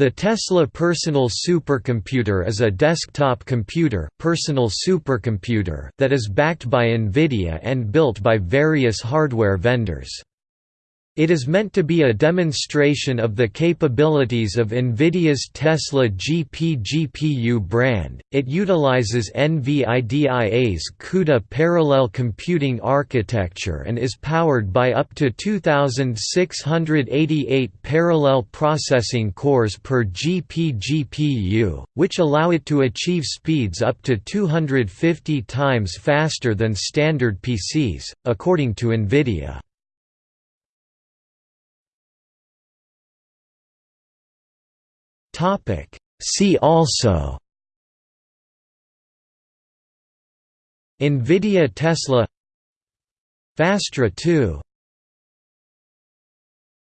The Tesla Personal Supercomputer is a desktop computer, personal supercomputer that is backed by NVIDIA and built by various hardware vendors. It is meant to be a demonstration of the capabilities of NVIDIA's Tesla GP GPU brand. It utilizes NVIDIA's CUDA parallel computing architecture and is powered by up to 2688 parallel processing cores per GP GPU, which allow it to achieve speeds up to 250 times faster than standard PCs, according to NVIDIA. See also NVIDIA Tesla Fastra 2